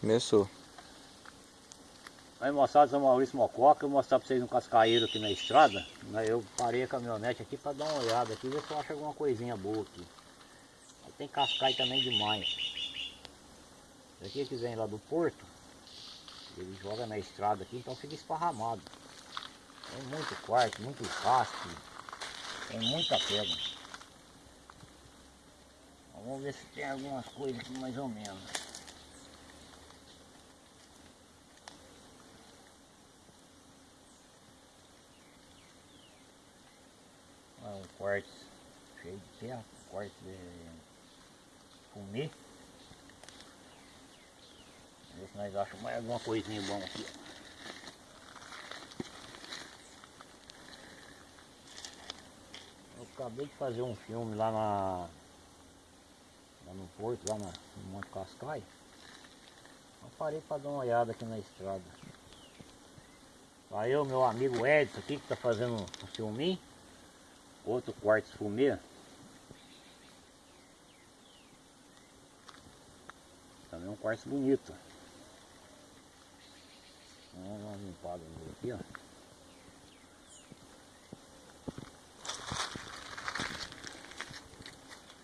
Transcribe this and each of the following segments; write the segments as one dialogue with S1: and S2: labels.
S1: Começou.
S2: Aí moçada, sou Maurício Mococa, eu vou mostrar pra vocês um cascaeiro aqui na estrada. Né, Eu parei a caminhonete aqui pra dar uma olhada aqui, ver se eu acho alguma coisinha boa aqui. Aí tem cascaio também demais. Se aqui quiser ir lá do porto, ele joga na estrada aqui, então fica esparramado. Tem muito quarto, muito rastro, tem muita pedra. Vamos ver se tem algumas coisas aqui mais ou menos. Quartzo cheio de terra, quartzo de fumê. Vamos ver se nós achamos mais alguma coisinha bom aqui. Eu acabei de fazer um filme lá na lá no porto, lá na, no Monte Cascai. Eu parei para dar uma olhada aqui na estrada. Aí o meu amigo Edson aqui que está fazendo um filminho. Outro quartzo fumê. Também um quartzo bonito. Vamos dar uma limpada aqui, ó.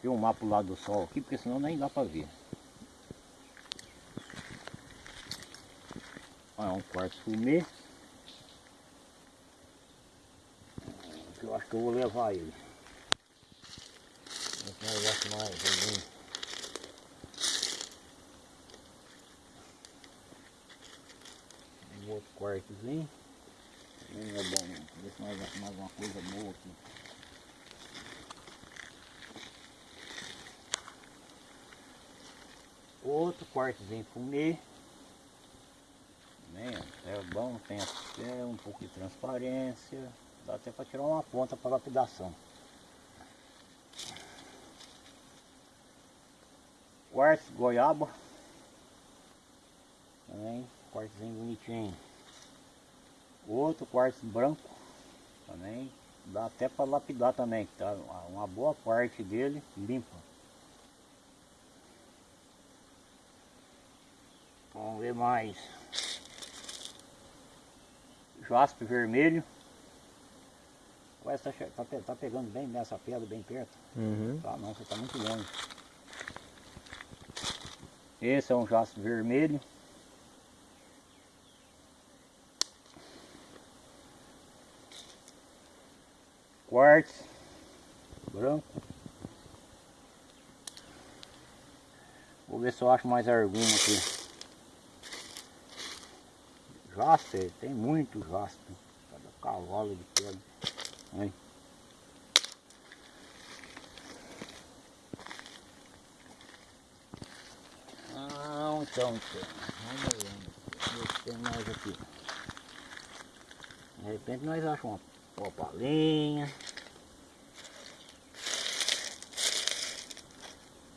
S2: Filmar pro lado do sol aqui, porque senão nem dá pra ver. Olha, um quartzo fumê. Eu acho que eu vou levar ele. Nós achamos mais algum. Um outro quartozinho. Também não é bom não. Ver se nós achamos mais alguma coisa boa aqui. Outro quartozinho fumê. Também, ó, é bom, tem até um pouco de transparência. Dá até para tirar uma ponta para lapidação. Quartzo goiaba. Também, quartzozinho bonitinho. Outro quartzo branco. Também, dá até para lapidar também, tá uma boa parte dele limpa. Vamos ver mais. Jaspe vermelho. Ué, tá, che- tá, pe- tá pegando bem nessa pedra, bem perto?
S1: Uhum.
S2: Tá não, você tá muito longe. Esse é um jaspe vermelho. Quartzo branco. Vou ver se eu acho mais alguma aqui. Jaspe, tem muito jaspe. Cada cavalo de pedra. Ah, então, então. Vamos. Ver se tem mais aqui. De repente nós achamos uma opalinha.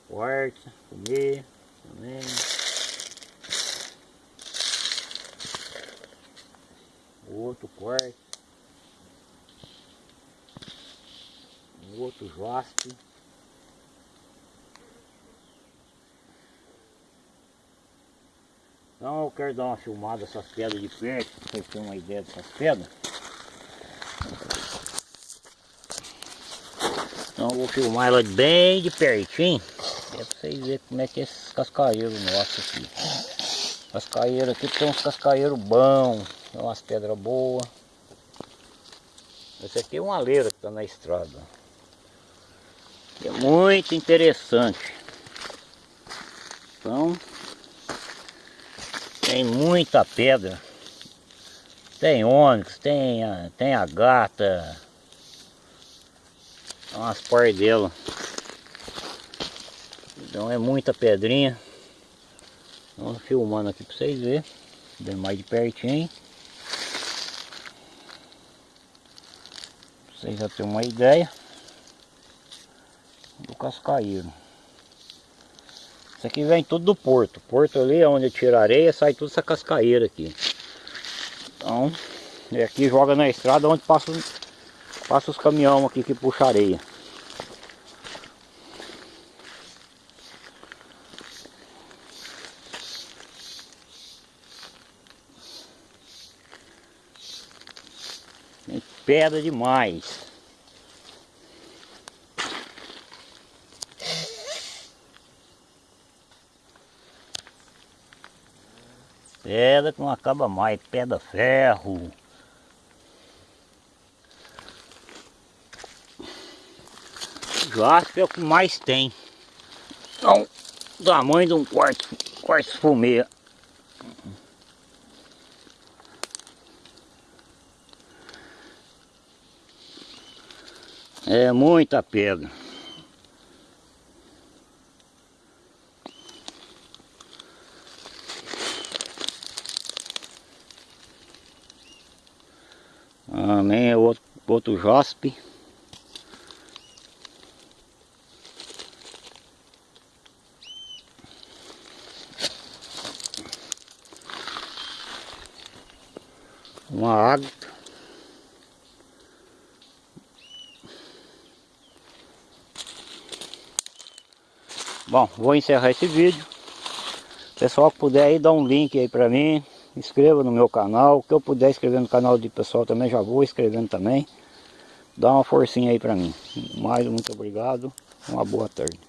S2: Quartzo, fumê também. Outro quartzo. Outro jaspe. Então eu quero dar uma filmada dessas pedras de perto, pra vocês terem uma ideia dessas pedras. Então eu vou filmar ela bem de pertinho, é pra vocês verem como é que é esses cascaeiros nossos aqui. Cascaeiro aqui tem uns cascaeiros bons, tem umas pedras boas. Esse aqui é uma leira que está na estrada. É muito interessante. Então, tem muita pedra. Tem ônix, tem a, tem a gata. Umas par dela. Então é muita pedrinha. Vamos filmando aqui para vocês verem. Bem mais de pertinho. Pra vocês já terem uma ideia cascaíro. Isso aqui vem tudo do porto. Porto ali é onde tira areia, sai tudo essa cascaeira aqui. Então, e aqui joga na estrada onde passa, passa os caminhão aqui que puxa areia. Pedra demais. Pedra que não acaba mais, pedra ferro. Jaspe é o que mais tem. Então, tamanho de um quarto, quarto fumê. É muita pedra. Amém, é outro, outro jaspe. Uma água. Bom, vou encerrar esse vídeo. Pessoal que puder aí, dá um link aí pra mim inscreva no meu canal, o que eu puder escrever no canal de pessoal também, já vou escrevendo também. Dá uma forcinha aí pra mim. Mais muito obrigado, uma boa tarde.